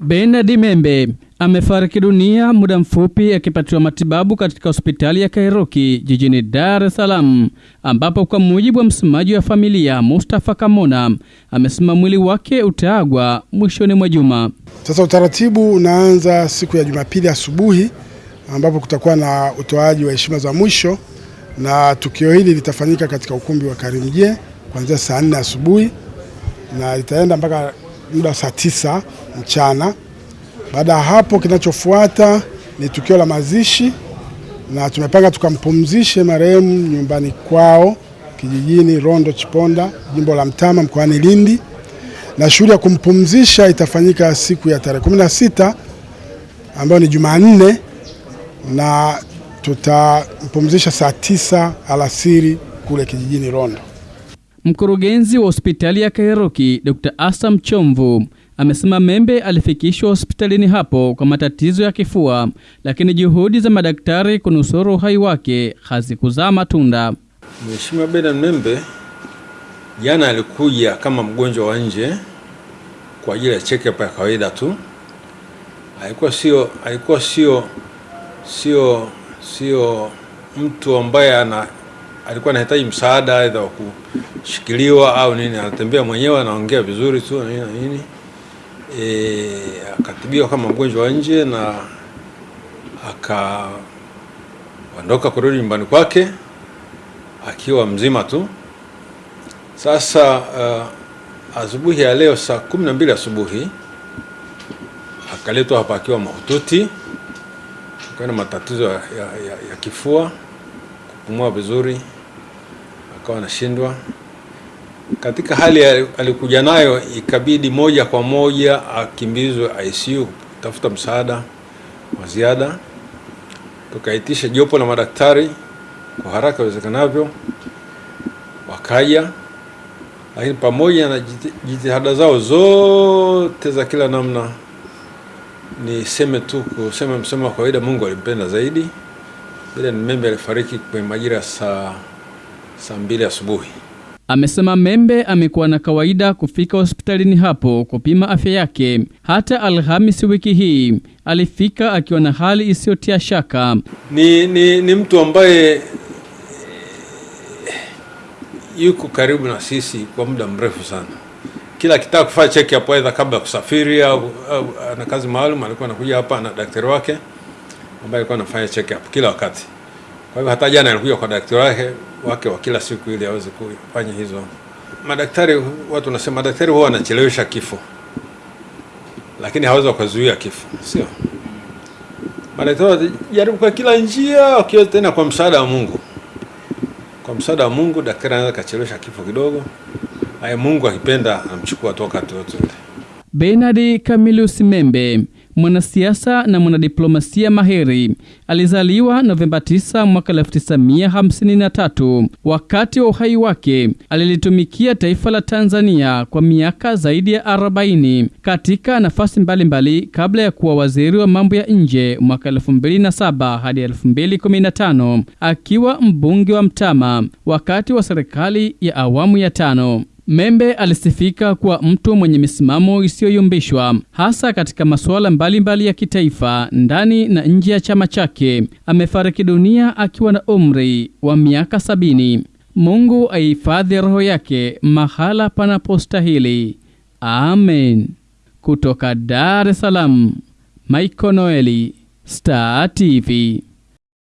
Bernard Membe amefariki dunia muda mfupi akipatiwa matibabu katika hospitali ya Kairuki jijini Dar es Salaam, ambapo kwa mujibu wa msemaji wa familia Mustafa Kamona amesema mwili wake utaagwa mwishoni mwa juma. Sasa utaratibu unaanza siku ya Jumapili asubuhi ambapo kutakuwa na utoaji wa heshima za mwisho, na tukio hili litafanyika katika ukumbi wa Karimjee kuanzia saa nne asubuhi na litaenda mpaka muda saa tisa mchana. Baada ya hapo, kinachofuata ni tukio la mazishi, na tumepanga tukampumzishe marehemu nyumbani kwao kijijini Rondo Chiponda, jimbo la Mtama, mkoani Lindi, na shughuli ya kumpumzisha itafanyika siku ya tarehe kumi na sita ambayo ni Jumanne, na tutampumzisha saa tisa alasiri kule kijijini Rondo. Mkurugenzi wa hospitali ya Kairuki Dr. Asam Chomvu amesema Membe alifikishwa hospitalini hapo kwa matatizo ya kifua, lakini juhudi za madaktari kunusuru uhai wake hazikuzaa matunda. Mheshimiwa Bernard Membe jana alikuja kama mgonjwa wa nje kwa ajili ya check up ya kawaida tu. Alikuwa sio alikuwa sio sio sio mtu ambaye ana alikuwa anahitaji msaada aidha wa kushikiliwa au nini. Anatembea mwenyewe, anaongea vizuri tu na nini nini. E, akatibiwa kama mgonjwa wa nje na akaondoka kurudi nyumbani kwake akiwa mzima tu. Sasa uh, asubuhi ya leo saa kumi na mbili asubuhi akaletwa hapa akiwa mahututi, akiwa na matatizo ya, ya, ya, ya kifua, kupumua vizuri, akawa anashindwa katika hali alikuja nayo, ikabidi moja kwa moja akimbizwe ICU kutafuta msaada wa ziada. Tukaitisha jopo la madaktari kwa haraka iwezekanavyo, wakaja, lakini pamoja na jitihada zao zote za kila namna, niseme tu kusema msema wa kawaida, Mungu alimpenda zaidi. bila ni Membe alifariki kwenye majira saa saa mbili asubuhi. Amesema Membe amekuwa na kawaida kufika hospitalini hapo kupima afya yake. Hata Alhamisi wiki hii alifika akiwa na hali isiyotia shaka. Ni, ni, ni mtu ambaye yuko karibu na sisi kwa muda mrefu sana. Kila akitaka kufanya check up aidha kabla ya kusafiri au, ana kazi maalum, alikuwa anakuja hapa na daktari wake ambaye alikuwa anafanya check up kila wakati. Kwa hivyo hata jana alikuja kwa daktari wake wake wa kila siku ili aweze kufanya hizo. Madaktari, watu wanasema madaktari huwa wanachelewesha kifo, lakini hawezi wakazuia kifo, sio? Madaktari wanajaribu kwa kila njia, wakiwa tena kwa msaada wa Mungu. Kwa msaada wa Mungu, daktari anaweza kachelewesha kifo kidogo. aye Mungu akipenda amchukua toka ule. Bernard Camillus Membe mwanasiasa na mwanadiplomasia mahiri alizaliwa Novemba 9 mwaka 1953. Wakati wa uhai wake alilitumikia taifa la Tanzania kwa miaka zaidi ya 40 katika nafasi mbalimbali mbali, kabla ya kuwa waziri wa mambo ya nje mwaka 2007 hadi 2015, akiwa mbunge wa Mtama wakati wa serikali ya awamu ya tano. Membe alisifika kuwa mtu mwenye misimamo isiyoyumbishwa hasa katika masuala mbalimbali ya kitaifa ndani na nje ya chama chake. Amefariki dunia akiwa na umri wa miaka sabini. Mungu aihifadhi roho yake mahala panapostahili. Amen. Kutoka Dar es Salaam, Michael Noeli, Star TV.